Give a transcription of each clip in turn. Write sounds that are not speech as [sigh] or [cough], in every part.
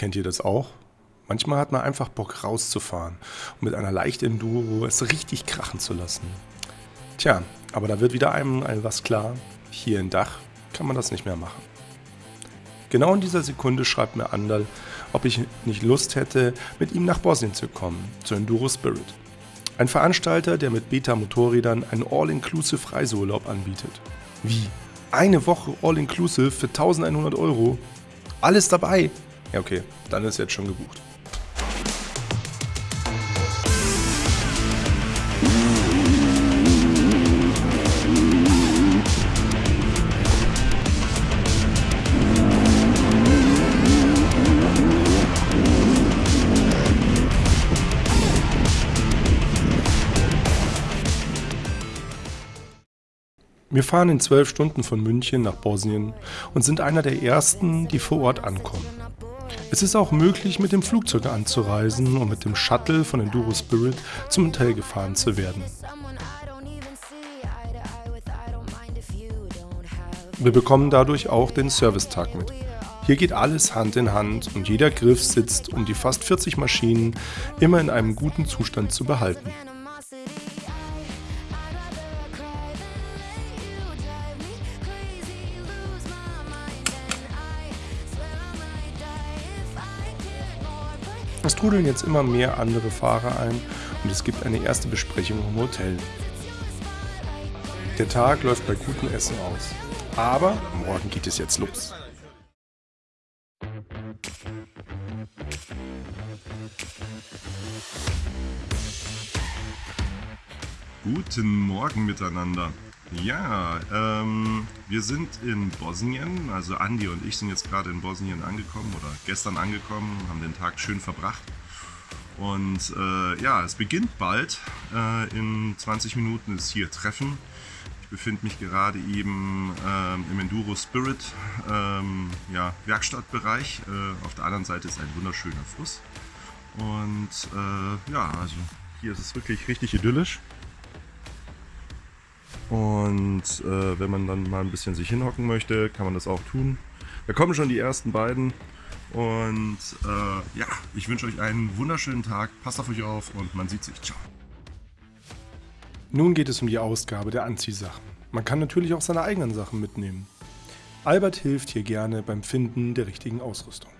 Kennt ihr das auch? Manchmal hat man einfach Bock rauszufahren und mit einer leichten Enduro es richtig krachen zu lassen. Tja, aber da wird wieder einem was klar. Hier in Dach kann man das nicht mehr machen. Genau in dieser Sekunde schreibt mir Andal, ob ich nicht Lust hätte, mit ihm nach Bosnien zu kommen, zu Enduro Spirit. Ein Veranstalter, der mit Beta-Motorrädern einen All-Inclusive Reiseurlaub anbietet. Wie? Eine Woche All-Inclusive für 1100 Euro? Alles dabei? Ja, okay, dann ist jetzt schon gebucht. Wir fahren in zwölf Stunden von München nach Bosnien und sind einer der ersten, die vor Ort ankommen. Es ist auch möglich, mit dem Flugzeug anzureisen und mit dem Shuttle von Enduro Spirit zum Hotel gefahren zu werden. Wir bekommen dadurch auch den Servicetag mit. Hier geht alles Hand in Hand und jeder Griff sitzt, um die fast 40 Maschinen immer in einem guten Zustand zu behalten. Trudeln jetzt immer mehr andere Fahrer ein und es gibt eine erste Besprechung im Hotel. Der Tag läuft bei gutem Essen aus. Aber morgen geht es jetzt los. Guten Morgen miteinander. Ja, ähm, wir sind in Bosnien, also Andi und ich sind jetzt gerade in Bosnien angekommen oder gestern angekommen, haben den Tag schön verbracht. Und äh, ja, es beginnt bald. Äh, in 20 Minuten ist hier Treffen. Ich befinde mich gerade eben ähm, im Enduro Spirit ähm, ja, Werkstattbereich. Äh, auf der anderen Seite ist ein wunderschöner Fluss. Und äh, ja, also hier ist es wirklich richtig idyllisch. Und äh, wenn man dann mal ein bisschen sich hinhocken möchte, kann man das auch tun. Da kommen schon die ersten beiden. Und äh, ja, ich wünsche euch einen wunderschönen Tag. Passt auf euch auf und man sieht sich. Ciao. Nun geht es um die Ausgabe der Anziehsachen. Man kann natürlich auch seine eigenen Sachen mitnehmen. Albert hilft hier gerne beim Finden der richtigen Ausrüstung.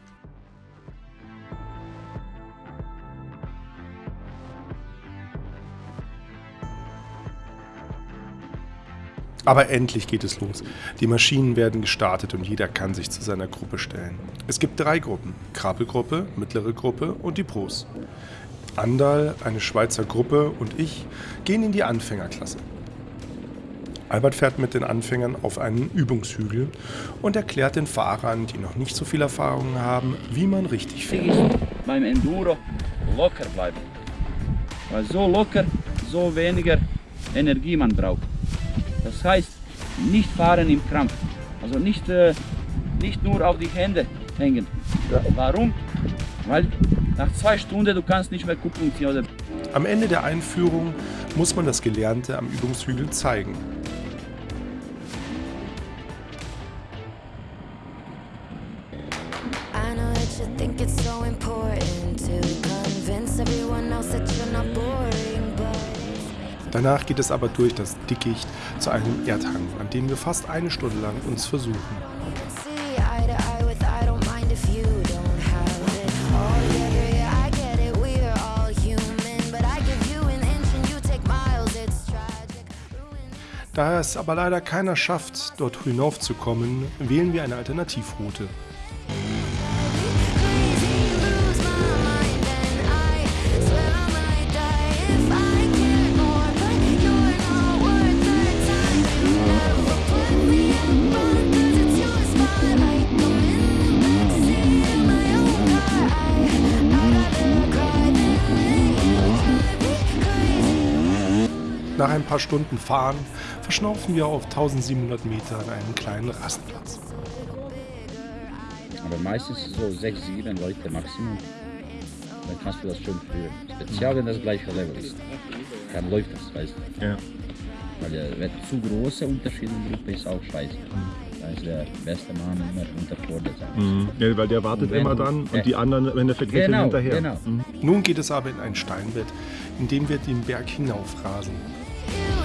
Aber endlich geht es los. Die Maschinen werden gestartet und jeder kann sich zu seiner Gruppe stellen. Es gibt drei Gruppen, Krabbelgruppe, mittlere Gruppe und die Pros. Andal, eine Schweizer Gruppe und ich gehen in die Anfängerklasse. Albert fährt mit den Anfängern auf einen Übungshügel und erklärt den Fahrern, die noch nicht so viel Erfahrung haben, wie man richtig fährt. Beim Enduro locker bleiben. Weil so locker, so weniger Energie man braucht. Das heißt, nicht fahren im Krampf. Also nicht, äh, nicht nur auf die Hände hängen. Warum? Weil nach zwei Stunden du kannst nicht mehr gucken. Am Ende der Einführung muss man das Gelernte am Übungshügel zeigen. I Danach geht es aber durch das Dickicht zu einem Erdhang, an dem wir fast eine Stunde lang uns versuchen. Da es aber leider keiner schafft, dort hinaufzukommen, wählen wir eine Alternativroute. Nach ein paar Stunden Fahren verschnaufen wir auf 1700 Metern einen kleinen Rastplatz. Aber meistens so 6, 7 Leute Maximum. Dann kannst du das schon führen. Speziell, wenn das gleiche Level ist. Dann läuft das, weißt du. Ja. Weil wenn zu große Unterschiede in der Gruppe ist auch scheiße. Mhm. Da ist der beste Mann immer unter Vorderseite. Mhm. Ja, weil der wartet immer Ja. und die anderen im Endeffekt Genau, hinterher. genau. Mhm. Nun geht es aber in ein Steinbett, in dem wir den Berg hinaufrasen. You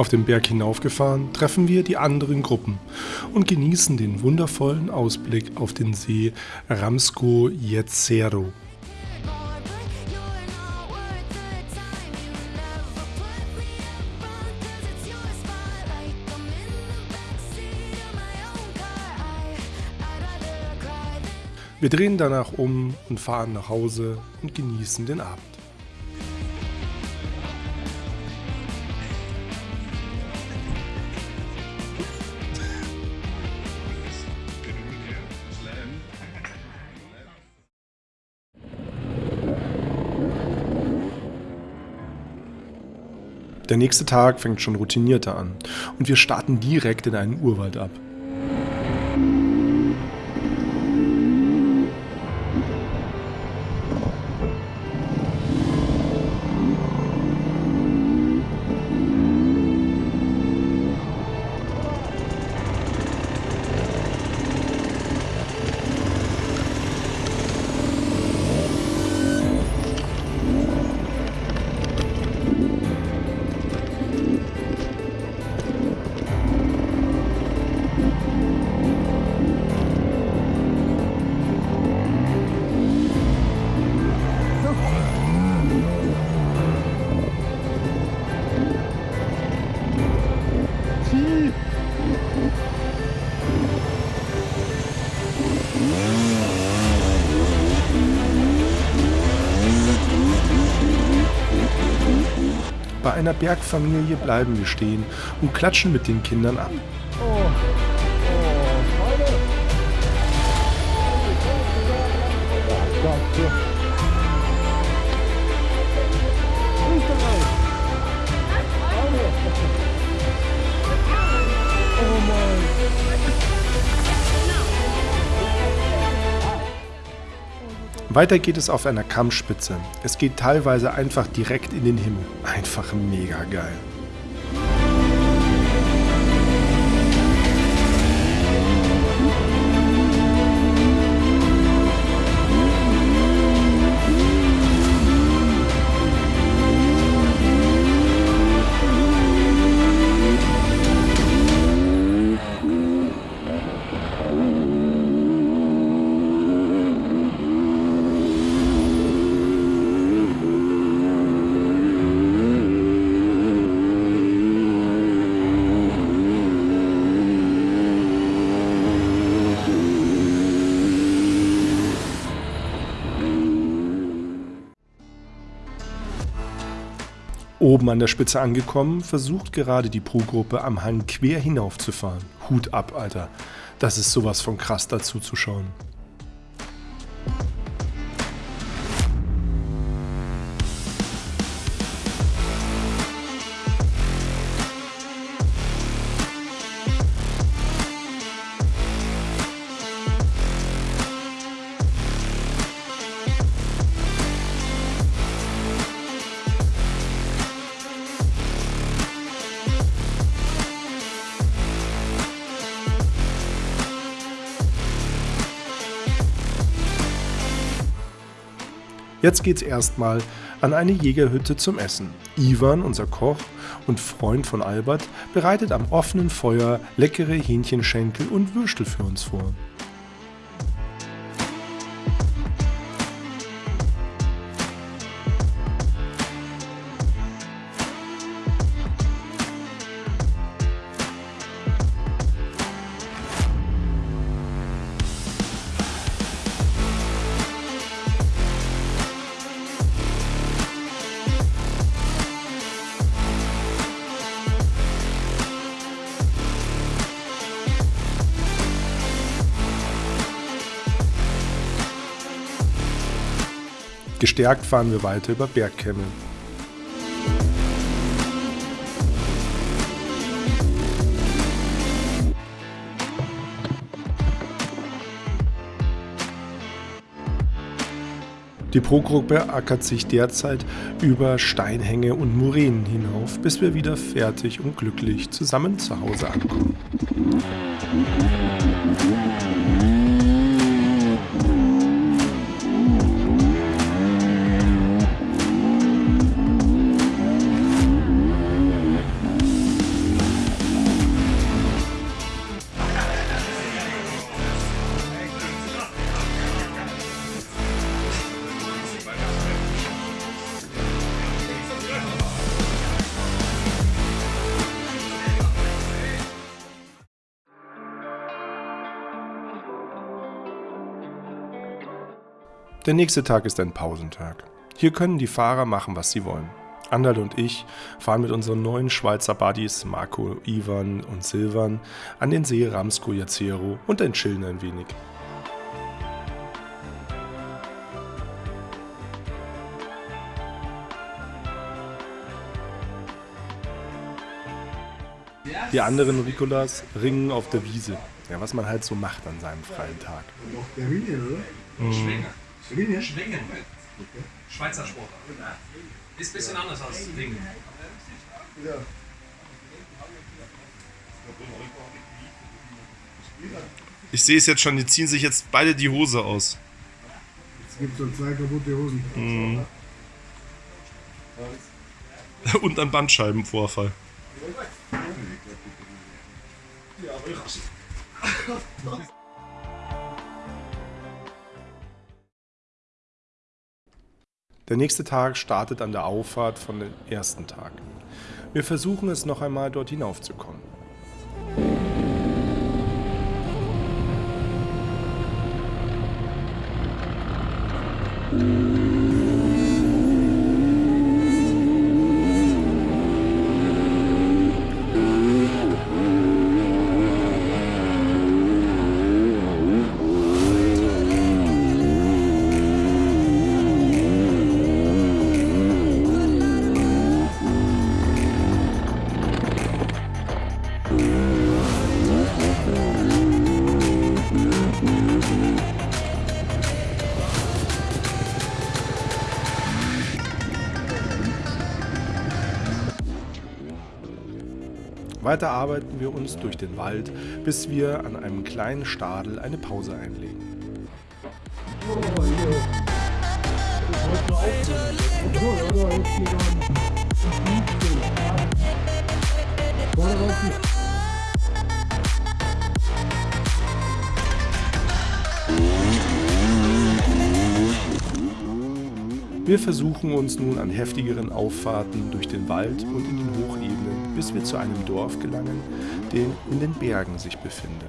Auf dem Berg hinaufgefahren treffen wir die anderen Gruppen und genießen den wundervollen Ausblick auf den See Ramsko Jezero. Wir drehen danach um und fahren nach Hause und genießen den Abend. Der nächste Tag fängt schon routinierter an und wir starten direkt in einen Urwald ab. Bei einer Bergfamilie bleiben wir stehen und klatschen mit den Kindern ab. Weiter geht es auf einer Kammspitze. Es geht teilweise einfach direkt in den Himmel. Einfach mega geil. Oben an der Spitze angekommen, versucht gerade die Pro-Gruppe am Hang quer hinaufzufahren. Hut ab, Alter. Das ist sowas von krass dazu zu schauen. Jetzt geht's erstmal an eine Jägerhütte zum Essen. Ivan, unser Koch und Freund von Albert, bereitet am offenen Feuer leckere Hähnchenschenkel und Würstel für uns vor. Gestärkt fahren wir weiter über Bergkämme. Die Pro-Gruppe ackert sich derzeit über Steinhänge und Muränen hinauf, bis wir wieder fertig und glücklich zusammen zu Hause ankommen. Der nächste Tag ist ein Pausentag. Hier können die Fahrer machen, was sie wollen. Andal und ich fahren mit unseren neuen Schweizer Buddies Marco, Ivan und Silvan an den See Ramsko Jacero und entschillen ein wenig. Die anderen Ricolas ringen auf der Wiese. Ja, was man halt so macht an seinem freien Tag. Der Ringen, oder? Schwingen. Schwingen. Schweizer Sport. Ist ein bisschen anders als Ringen. Ja. Ich sehe es jetzt schon, die ziehen sich jetzt beide die Hose aus. Es gibt so zwei kaputte Hosen. Und ein Bandscheibenvorfall. Der nächste Tag startet an der Auffahrt von dem ersten Tag. Wir versuchen es noch einmal dort hinaufzukommen. Weiter arbeiten wir uns durch den Wald, bis wir an einem kleinen Stadel eine Pause einlegen. Wir versuchen uns nun an heftigeren Auffahrten durch den Wald und in den Hochebenen, bis wir zu einem Dorf gelangen, den in den Bergen sich befindet.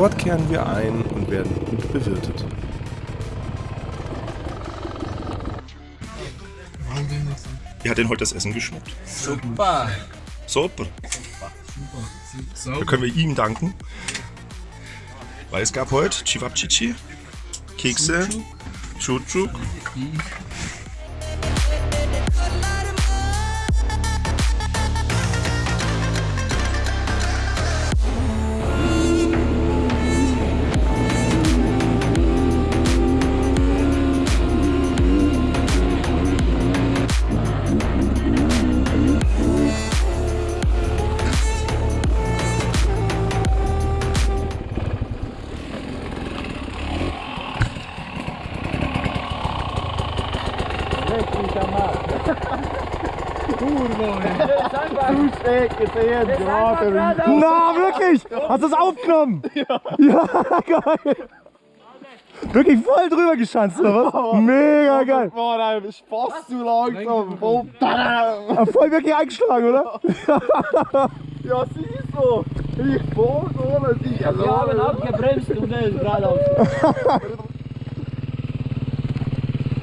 Dort kehren wir ein und werden gut bewirtet. Wie hat denn heute das Essen geschmeckt? Super. Super. Da können wir ihm danken. Weil es gab heute Chivapchichi, Kekse, Chuchuk. Na, wirklich? Hast du es aufgenommen? Ja. Ja, [laughs] geil. Wirklich voll drüber geschanzt, oder was? Mega geil. Boah, nein, Spaß zu langsam. Oh, Voll wirklich eingeschlagen, oder? [laughs] ja, siehst du. Ich bohr ohne dich. Also, Wir haben abgebremst und er ist geradeaus.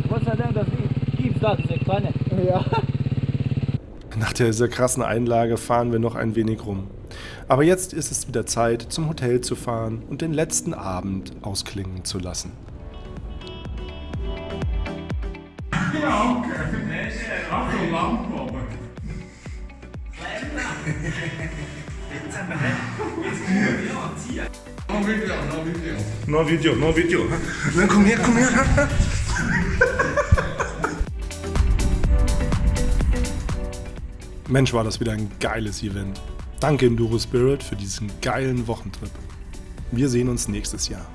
Gott [laughs] sei Dank, das gibt da diese kleine. Nach dieser krassen Einlage fahren wir noch ein wenig rum. Aber jetzt ist es wieder Zeit, zum Hotel zu fahren und den letzten Abend ausklingen zu lassen. No Video, no Video. Na, komm her, komm her. Mensch, war das wieder ein geiles Event. Danke Enduro Spirit für diesen geilen Wochentrip. Wir sehen uns nächstes Jahr.